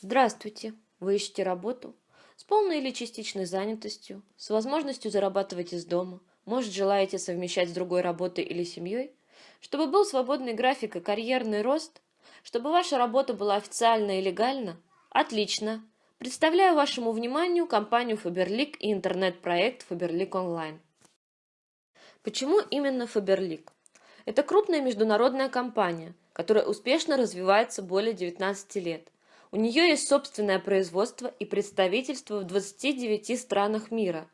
Здравствуйте! Вы ищете работу? С полной или частичной занятостью, с возможностью зарабатывать из дома, может желаете совмещать с другой работой или семьей? Чтобы был свободный график и карьерный рост? Чтобы ваша работа была официальна и легальна? Отлично! Представляю вашему вниманию компанию Faberlic и интернет-проект Faberlic Online. Почему именно Faberlic? Это крупная международная компания, которая успешно развивается более 19 лет. У нее есть собственное производство и представительство в 29 странах мира.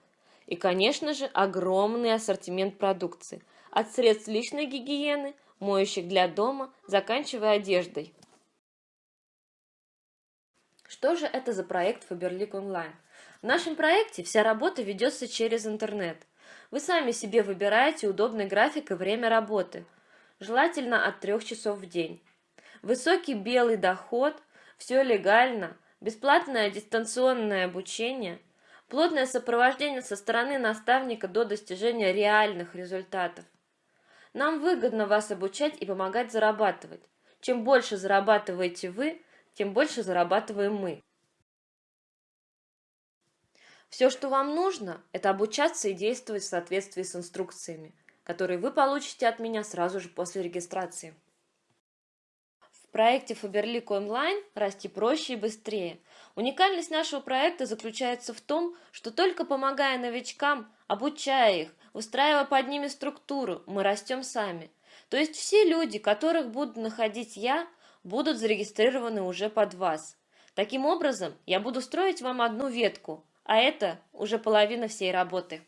И, конечно же, огромный ассортимент продукции, от средств личной гигиены, моющих для дома, заканчивая одеждой. Что же это за проект Faberlic Online? В нашем проекте вся работа ведется через интернет – вы сами себе выбираете удобный график и время работы, желательно от 3 часов в день. Высокий белый доход, все легально, бесплатное дистанционное обучение, плотное сопровождение со стороны наставника до достижения реальных результатов. Нам выгодно вас обучать и помогать зарабатывать. Чем больше зарабатываете вы, тем больше зарабатываем мы. Все, что вам нужно, это обучаться и действовать в соответствии с инструкциями, которые вы получите от меня сразу же после регистрации. Проекте Faberlic Online расти проще и быстрее. Уникальность нашего проекта заключается в том, что только помогая новичкам, обучая их, устраивая под ними структуру, мы растем сами. То есть все люди, которых буду находить я, будут зарегистрированы уже под вас. Таким образом, я буду строить вам одну ветку, а это уже половина всей работы.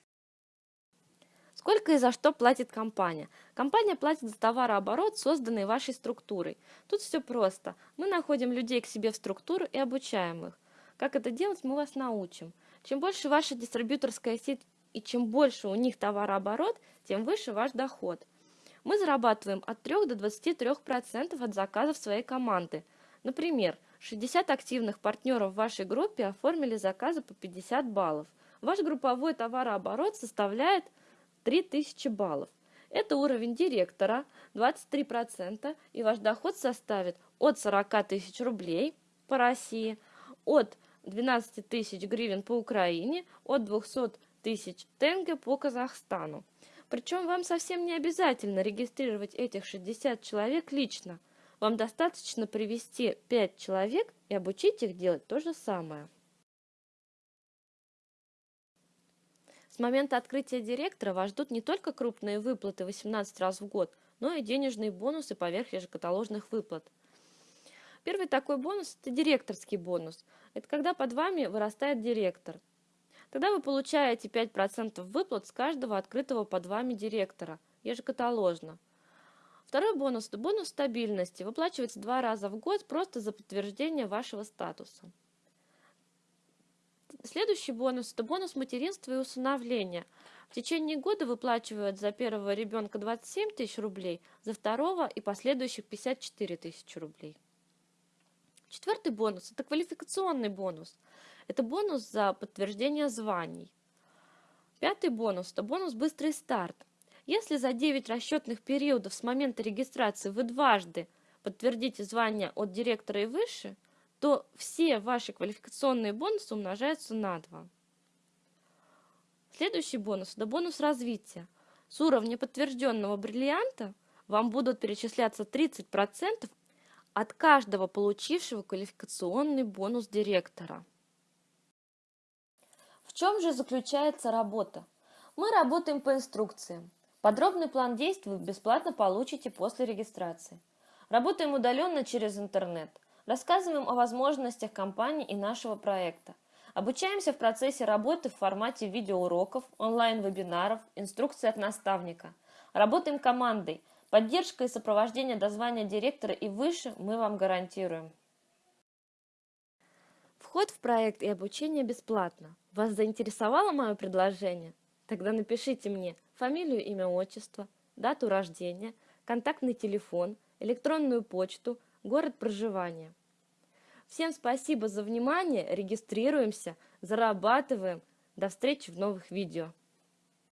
Сколько и за что платит компания? Компания платит за товарооборот, созданный вашей структурой. Тут все просто. Мы находим людей к себе в структуру и обучаем их. Как это делать, мы вас научим. Чем больше ваша дистрибьюторская сеть и чем больше у них товарооборот, тем выше ваш доход. Мы зарабатываем от 3 до 23% от заказов своей команды. Например, 60 активных партнеров в вашей группе оформили заказы по 50 баллов. Ваш групповой товарооборот составляет 3000 баллов. Это уровень директора, 23%, и ваш доход составит от 40 тысяч рублей по России, от 12 тысяч гривен по Украине, от 200 тысяч тенге по Казахстану. Причем вам совсем не обязательно регистрировать этих 60 человек лично. Вам достаточно привести 5 человек и обучить их делать то же самое. С момента открытия директора вас ждут не только крупные выплаты 18 раз в год, но и денежные бонусы поверх ежекаталожных выплат. Первый такой бонус – это директорский бонус. Это когда под вами вырастает директор. Тогда вы получаете 5% выплат с каждого открытого под вами директора, ежекаталожно. Второй бонус – это бонус стабильности. Выплачивается два раза в год просто за подтверждение вашего статуса. Следующий бонус – это бонус материнства и усыновления. В течение года выплачивают за первого ребенка 27 тысяч рублей, за второго и последующих 54 тысячи рублей. Четвертый бонус – это квалификационный бонус. Это бонус за подтверждение званий. Пятый бонус – это бонус «Быстрый старт». Если за 9 расчетных периодов с момента регистрации вы дважды подтвердите звание от директора и выше, то все ваши квалификационные бонусы умножаются на 2. Следующий бонус – это бонус развития. С уровня подтвержденного бриллианта вам будут перечисляться 30% от каждого получившего квалификационный бонус директора. В чем же заключается работа? Мы работаем по инструкциям. Подробный план действий вы бесплатно получите после регистрации. Работаем удаленно через интернет. Рассказываем о возможностях компании и нашего проекта. Обучаемся в процессе работы в формате видеоуроков, онлайн-вебинаров, инструкций от наставника. Работаем командой. Поддержка и сопровождение до звания директора и выше мы вам гарантируем. Вход в проект и обучение бесплатно. Вас заинтересовало мое предложение? Тогда напишите мне фамилию, имя, отчество, дату рождения, контактный телефон, электронную почту, город проживания. Всем спасибо за внимание, регистрируемся, зарабатываем. До встречи в новых видео.